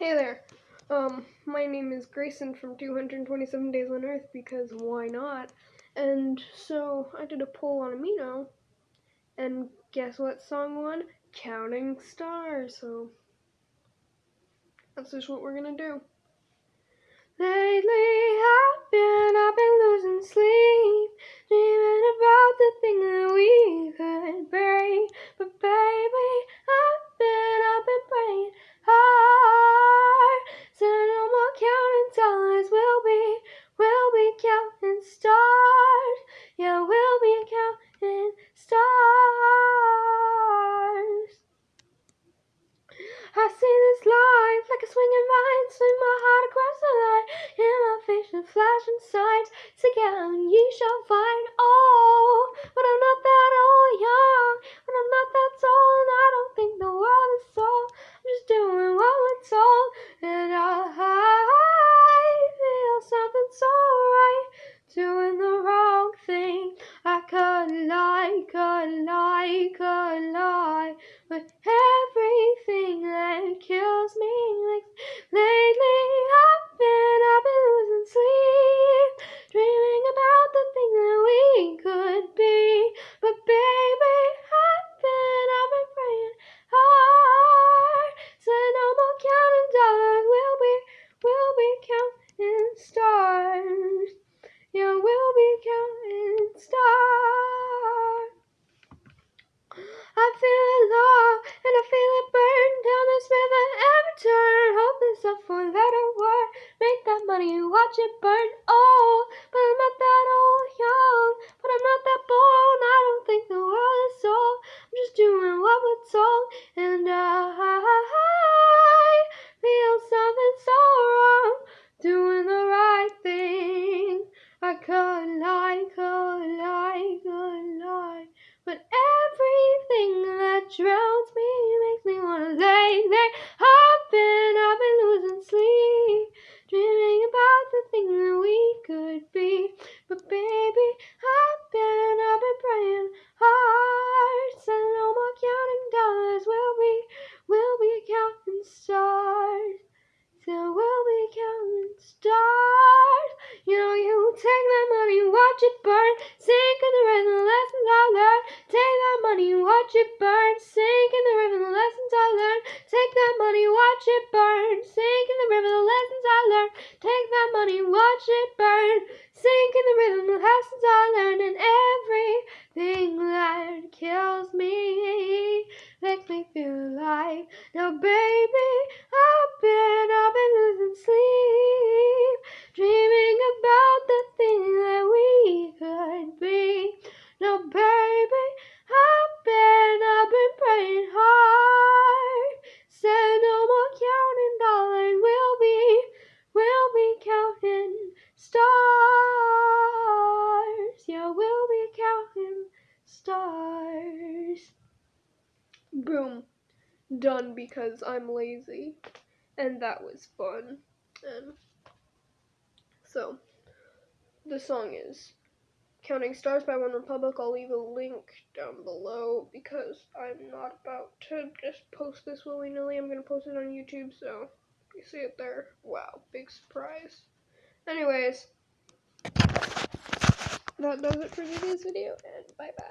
Hey there. Um, my name is Grayson from 227 Days on Earth because why not? And so I did a poll on Amino, and guess what song won? Counting Stars. So that's just what we're gonna do. Lately I've been, I've been like a swinging vine, swing my heart across the line. In my vision, flashing signs, together ye shall find. Oh, but I'm not that old, young, but I'm not that tall, watch it burn. Oh, but I'm not that old, young, but I'm not that bold. I don't think the world is sold. I'm just doing what we're told, and I watch it burn, sink in the river, the lessons I learned. Take that money, watch it burn, sink in the river, the lessons I learned. Take that money, watch it burn, sink in the river, the lessons I learned. Take that money, watch it burn, sink in the river, the lessons I learned, and everything that kills me makes me feel alive. Now, baby, Boom. Done because I'm lazy. And that was fun. And so, the song is Counting Stars by OneRepublic. I'll leave a link down below because I'm not about to just post this willy nilly. I'm going to post it on YouTube, so you see it there. Wow, big surprise. Anyways, that does it for today's video, and bye bye.